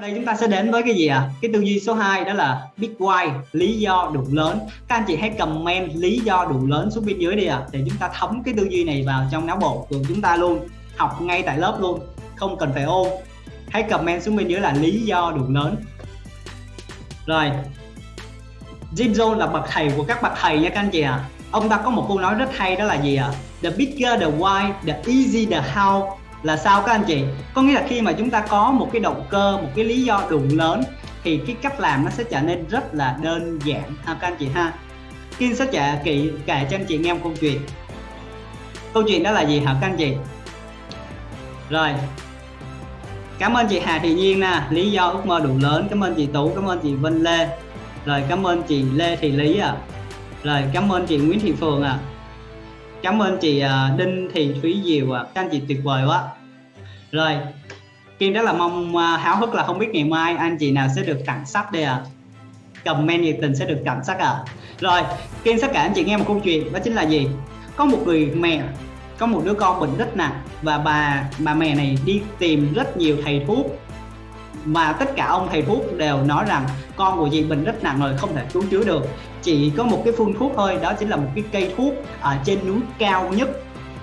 đây chúng ta sẽ đến với cái gì ạ à? cái tư duy số 2 đó là big why lý do đủ lớn các anh chị hãy comment lý do đủ lớn xuống bên dưới đi ạ à, để chúng ta thấm cái tư duy này vào trong não bộ của chúng ta luôn học ngay tại lớp luôn không cần phải ôn hãy comment xuống bên dưới là lý do đủ lớn rồi Jim Jones là bậc thầy của các bậc thầy nha các anh chị ạ à. ông ta có một câu nói rất hay đó là gì ạ à? the bigger the why the easy the how là sao các anh chị? Có nghĩa là khi mà chúng ta có một cái động cơ, một cái lý do đủ lớn, thì cái cách làm nó sẽ trở nên rất là đơn giản. Ha các anh chị ha? Kim sẽ kể kỹ kể cho anh chị nghe một câu chuyện. Câu chuyện đó là gì hả các anh chị? Rồi. Cảm ơn chị Hà Thị Nhiên nè. Lý do ước mơ đủ lớn. Cảm ơn chị Tú, cảm ơn chị Vân Lê. Rồi cảm ơn chị Lê Thị Lý à rồi cảm ơn chị Nguyễn Thị Phường à cảm ơn chị à, Đinh Thị Thúy Diệu à các anh chị tuyệt vời quá. Rồi Kim rất là mong à, háo hức là không biết ngày mai anh chị nào sẽ được tặng sách đây à comment nhiệt tình sẽ được tặng sách à rồi Kim sẽ kể anh chị nghe một câu chuyện, đó chính là gì? Có một người mẹ, có một đứa con bệnh rất nặng và bà bà mẹ này đi tìm rất nhiều thầy thuốc mà tất cả ông thầy thuốc đều nói rằng con của chị bệnh rất nặng rồi không thể cứu chữa được. Chỉ có một cái phương thuốc thôi đó chính là một cái cây thuốc ở trên núi cao nhất.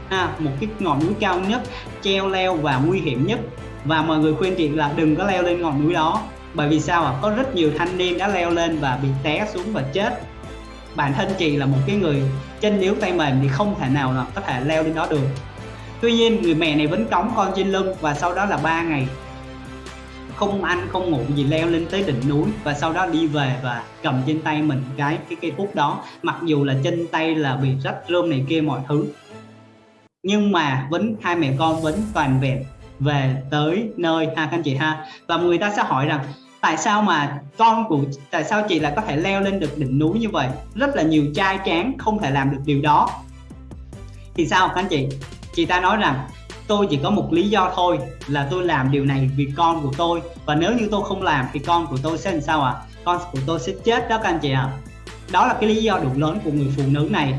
À, một cái ngọn núi cao nhất treo leo và nguy hiểm nhất. Và mọi người khuyên chị là đừng có leo lên ngọn núi đó. Bởi vì sao ạ? À? có rất nhiều thanh niên đã leo lên và bị té xuống và chết. Bản thân chị là một cái người chân yếu tay mềm thì không thể nào là có thể leo lên đó được. Tuy nhiên người mẹ này vẫn cõng con trên lưng và sau đó là ba ngày không ăn, không ngủ gì, leo lên tới đỉnh núi và sau đó đi về và cầm trên tay mình cái cái cây thuốc đó. Mặc dù là chân tay là bị rách rơm này kia mọi thứ, nhưng mà vẫn, hai mẹ con vẫn toàn vẹn về tới nơi ha các anh chị ha. Và người ta sẽ hỏi rằng, tại sao mà con của, tại sao chị lại có thể leo lên được đỉnh núi như vậy? Rất là nhiều trai tráng không thể làm được điều đó. Thì sao các anh chị? Chị ta nói rằng tôi chỉ có một lý do thôi là tôi làm điều này vì con của tôi và nếu như tôi không làm thì con của tôi sẽ làm sao ạ à? con của tôi sẽ chết đó các anh chị ạ à. đó là cái lý do đủ lớn của người phụ nữ này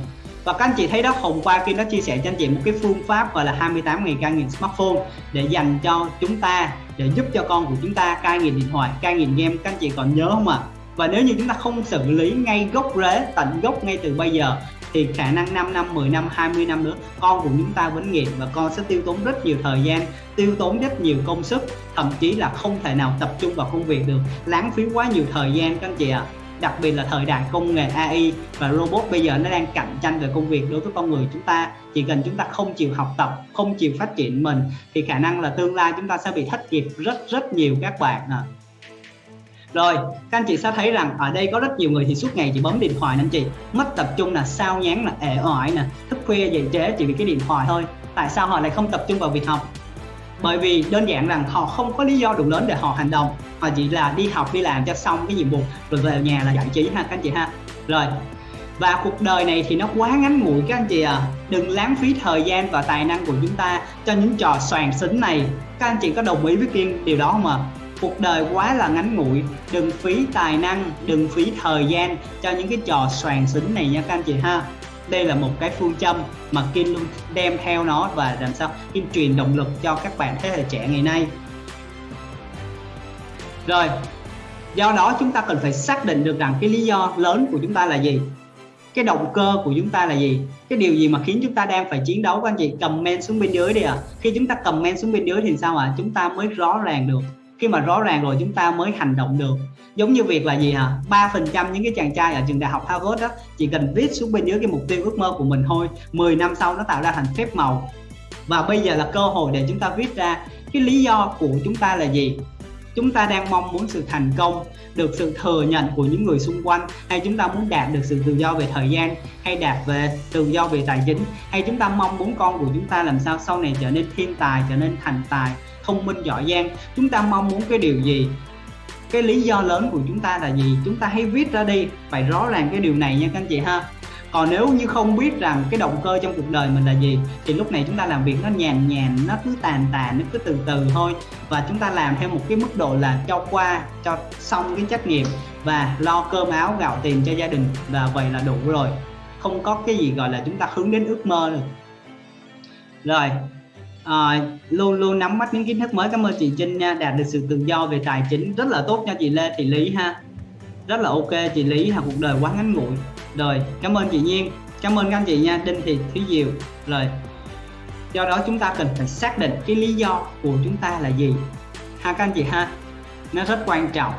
và các anh chị thấy đó, hôm qua Kim đã chia sẻ cho anh chị một cái phương pháp gọi là 28 ngày cai nghiện smartphone để dành cho chúng ta, để giúp cho con của chúng ta cai nghiện điện thoại, cai nghiện game các anh chị còn nhớ không ạ à? và nếu như chúng ta không xử lý ngay gốc rễ, tận gốc ngay từ bây giờ thì khả năng 5 năm 10 năm 20 năm nữa, con của chúng ta vẫn nghiện và con sẽ tiêu tốn rất nhiều thời gian, tiêu tốn rất nhiều công sức, thậm chí là không thể nào tập trung vào công việc được, lãng phí quá nhiều thời gian các anh chị ạ à đặc biệt là thời đại công nghệ AI và robot bây giờ nó đang cạnh tranh về công việc đối với con người chúng ta, chỉ cần chúng ta không chịu học tập, không chịu phát triển mình, thì khả năng là tương lai chúng ta sẽ bị thất nghiệp rất rất nhiều các bạn à. Rồi, các anh chị sẽ thấy rằng ở đây có rất nhiều người thì suốt ngày chỉ bấm điện thoại anh chị. Mất tập trung là sao nhán là ẻ oải nè Thức khuya dậy trễ chỉ vì cái điện thoại thôi. Tại sao họ lại không tập trung vào việc học? Bởi vì đơn giản rằng họ không có lý do đủ lớn để họ hành động. Họ chỉ là đi học đi làm cho xong cái nhiệm vụ rồi về nhà là giải trí ha các anh chị ha. Rồi và cuộc đời này thì nó quá ngắn ngủi các anh chị à đừng lãng phí thời gian và tài năng của chúng ta cho những trò soàn xính này. Các anh chị có đồng ý với kiên điều đó không ạ? à? Cuộc đời quá là ngắn ngủi. Đừng phí tài năng, đừng phí thời gian cho những cái trò soàn xính này nha các anh chị ha. Đây là một cái phương châm mà Kim luôn đem theo nó và làm sao Kim truyền động lực cho các bạn thế hệ trẻ ngày nay. Rồi, do đó chúng ta cần phải xác định được rằng cái lý do lớn của chúng ta là gì? Cái động cơ của chúng ta là gì? Cái điều gì mà khiến chúng ta đang phải chiến đấu các anh chị? Comment xuống bên dưới đi ạ. À. khi chúng ta comment xuống bên dưới thì sao ạ? À? chúng ta mới rõ ràng được khi mà rõ ràng rồi chúng ta mới hành động được. Giống như việc là gì hả? Ba phần trăm những cái chàng trai ở trường đại học Harvard đó chỉ cần viết xuống bên dưới cái mục tiêu ước mơ của mình thôi 10 năm sau nó tạo ra thành phép màu. Và bây giờ là cơ hội để chúng ta viết ra cái lý do của chúng ta là gì? Chúng ta đang mong muốn sự thành công, được sự thừa nhận của những người xung quanh, hay chúng ta muốn đạt được sự tự do về thời gian, hay đạt về tự do về tài chính, hay chúng ta mong muốn con của chúng ta làm sao sau này trở nên thiên tài, trở nên thành tài? Thông minh, giỏi giang. Chúng ta mong muốn cái điều gì? Cái lý do lớn của chúng ta là gì? Chúng ta hãy viết ra đi. Phải rõ ràng cái điều này nha các anh chị ha. Còn nếu như không biết rằng cái động cơ trong cuộc đời mình là gì, thì lúc này chúng ta làm việc nó nhàn nhàn, nó cứ tàn tàn, nó cứ từ từ thôi. Và chúng ta làm theo một cái mức độ là cho qua, cho xong cái trách nhiệm và lo cơm áo gạo tiền cho gia đình. Và vậy là đủ rồi. Không có cái gì gọi là chúng ta hướng đến ước mơ được. Rồi à, luôn luôn nắm bắt những kiến thức mới. Cảm ơn chị Trinh nha đạt được sự tự do về tài chính rất là tốt nha chị Lê Thị Lý ha. Rất là ok chị Lý là cuộc đời quá ngắn ngủi. Rồi cảm ơn chị Nhiên cảm ơn các anh chị nha Đinh Thị Thúy Diệu. Rồi do đó chúng ta cần phải xác định cái lý do của chúng ta là gì. Ha các anh chị ha nó rất quan trọng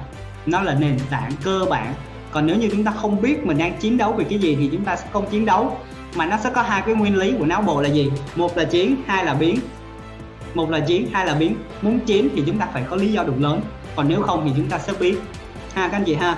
nó là nền tảng cơ bản. Còn nếu như chúng ta không biết mình đang chiến đấu về cái gì thì chúng ta sẽ không chiến đấu. Mà nó sẽ có hai cái nguyên lý của não bộ là gì? Một là chiến hai là biến một là chiến hai là biến muốn chiếm thì chúng ta phải có lý do đủ lớn. Còn nếu không thì chúng ta sẽ biến ha, các anh chị ha.